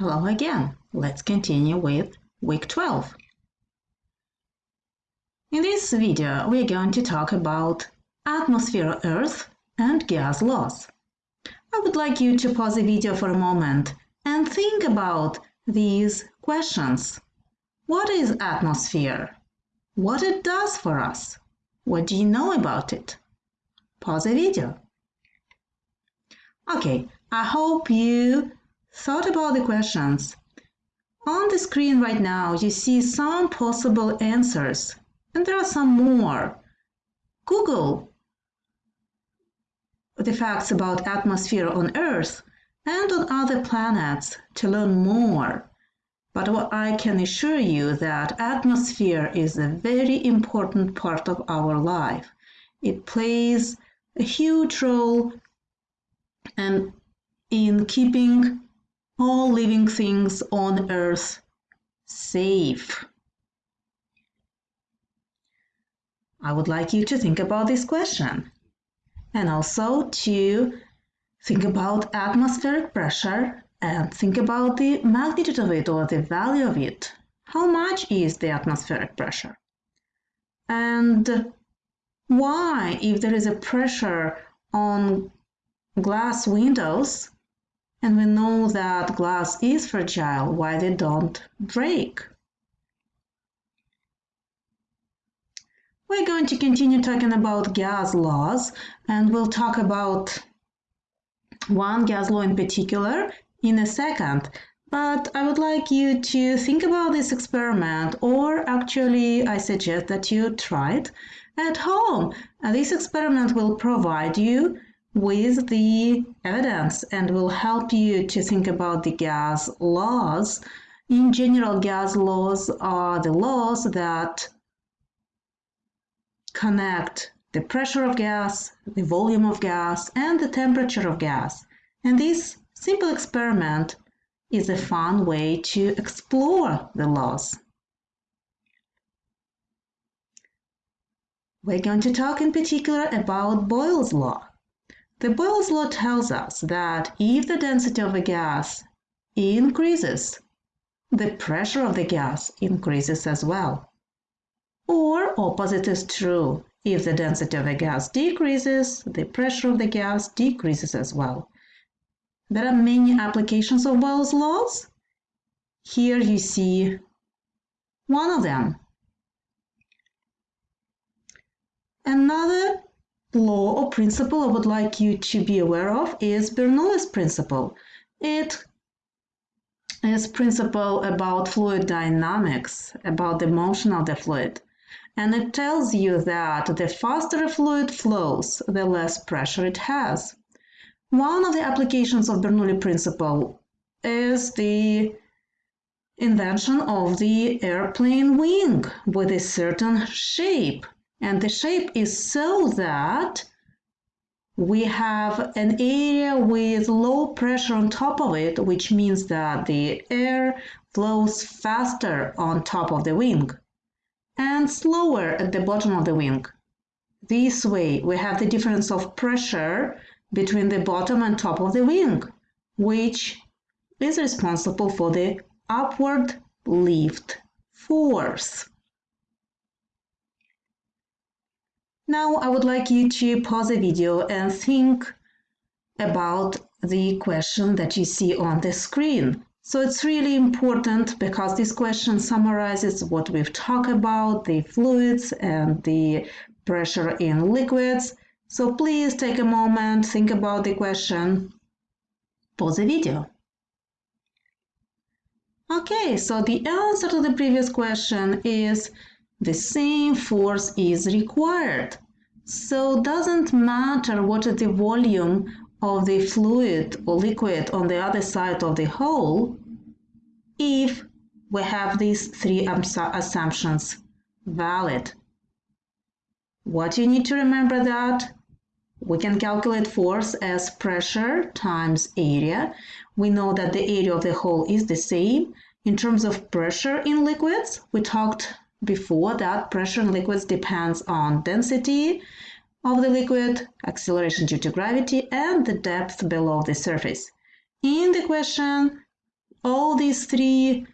Hello again. Let's continue with week 12. In this video, we're going to talk about atmosphere Earth and gas laws. I would like you to pause the video for a moment and think about these questions. What is atmosphere? What it does for us? What do you know about it? Pause the video. Okay, I hope you thought about the questions. On the screen right now, you see some possible answers, and there are some more. Google the facts about atmosphere on Earth and on other planets to learn more. But what I can assure you that atmosphere is a very important part of our life. It plays a huge role and in keeping all living things on earth safe. I would like you to think about this question and also to think about atmospheric pressure and think about the magnitude of it or the value of it. How much is the atmospheric pressure? And why, if there is a pressure on glass windows, and we know that glass is fragile, why they don't break. We're going to continue talking about gas laws and we'll talk about one gas law in particular in a second. But I would like you to think about this experiment or actually I suggest that you try it at home. And this experiment will provide you with the evidence and will help you to think about the gas laws. In general, gas laws are the laws that connect the pressure of gas, the volume of gas, and the temperature of gas. And this simple experiment is a fun way to explore the laws. We're going to talk in particular about Boyle's law. The Boyle's law tells us that if the density of a gas increases, the pressure of the gas increases as well. Or opposite is true. If the density of a gas decreases, the pressure of the gas decreases as well. There are many applications of Boyle's laws. Here you see one of them. Another law or principle I would like you to be aware of is Bernoulli's principle. It is principle about fluid dynamics, about the motion of the fluid. And it tells you that the faster a fluid flows, the less pressure it has. One of the applications of Bernoulli principle is the invention of the airplane wing with a certain shape and the shape is so that we have an area with low pressure on top of it, which means that the air flows faster on top of the wing and slower at the bottom of the wing. This way, we have the difference of pressure between the bottom and top of the wing, which is responsible for the upward lift force. Now I would like you to pause the video and think about the question that you see on the screen. So it's really important because this question summarizes what we've talked about, the fluids and the pressure in liquids. So please take a moment, think about the question, pause the video. Okay, so the answer to the previous question is the same force is required. So doesn't matter what is the volume of the fluid or liquid on the other side of the hole if we have these three assumptions valid. What you need to remember that we can calculate force as pressure times area. We know that the area of the hole is the same. In terms of pressure in liquids, we talked before that pressure in liquids depends on density of the liquid, acceleration due to gravity, and the depth below the surface. In the question, all these three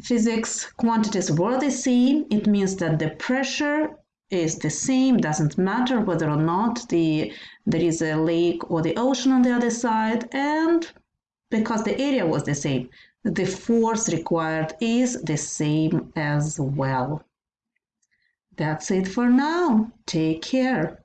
physics quantities were the same, it means that the pressure is the same, doesn't matter whether or not the, there is a lake or the ocean on the other side, and because the area was the same, the force required is the same as well. That's it for now. Take care.